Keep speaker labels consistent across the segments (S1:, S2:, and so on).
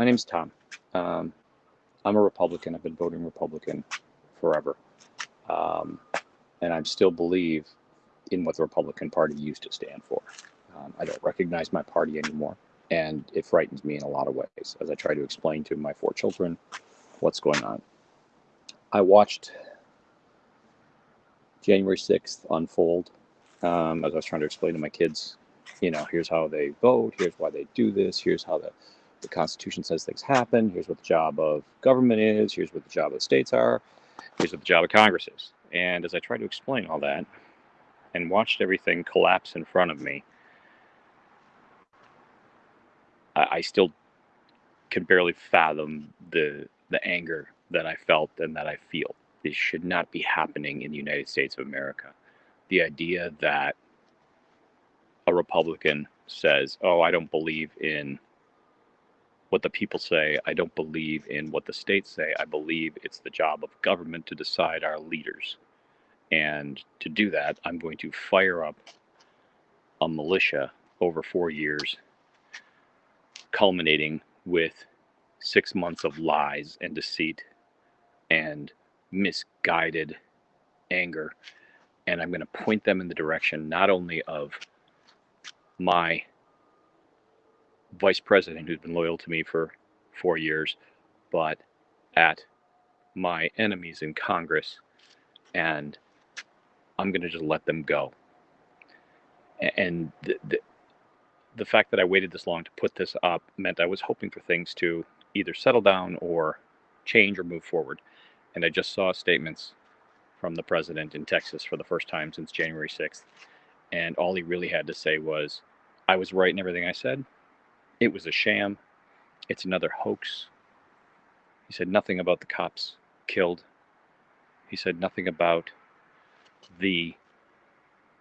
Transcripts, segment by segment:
S1: My name's Tom. Um, I'm a Republican. I've been voting Republican forever. Um, and I still believe in what the Republican Party used to stand for. Um, I don't recognize my party anymore, and it frightens me in a lot of ways as I try to explain to my four children what's going on. I watched January 6th unfold um, as I was trying to explain to my kids, you know, here's how they vote, here's why they do this, here's how the, the Constitution says things happen, here's what the job of government is, here's what the job of states are, here's what the job of Congress is. And as I tried to explain all that and watched everything collapse in front of me, I, I still can barely fathom the the anger that I felt and that I feel. This should not be happening in the United States of America. The idea that a Republican says, Oh, I don't believe in what the people say. I don't believe in what the states say. I believe it's the job of government to decide our leaders. And to do that, I'm going to fire up a militia over four years, culminating with six months of lies and deceit and misguided anger. And I'm going to point them in the direction not only of my vice president, who's been loyal to me for four years, but at my enemies in Congress. And I'm going to just let them go. And the, the, the fact that I waited this long to put this up meant I was hoping for things to either settle down or change or move forward. And I just saw statements from the president in Texas for the first time since January 6th. And all he really had to say was, I was right in everything I said. It was a sham. It's another hoax. He said nothing about the cops killed. He said nothing about the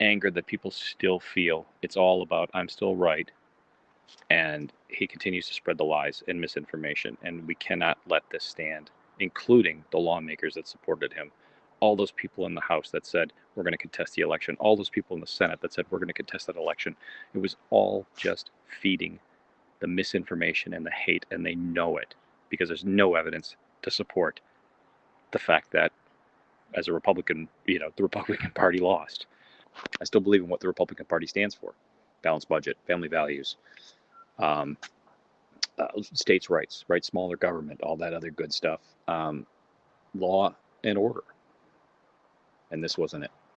S1: anger that people still feel. It's all about, I'm still right. And he continues to spread the lies and misinformation. And we cannot let this stand, including the lawmakers that supported him. All those people in the House that said, we're going to contest the election. All those people in the Senate that said, we're going to contest that election. It was all just feeding the misinformation and the hate, and they know it because there's no evidence to support the fact that as a Republican, you know, the Republican Party lost. I still believe in what the Republican Party stands for balanced budget, family values, um, uh, states' rights, right? Smaller government, all that other good stuff, um, law and order. And this wasn't it.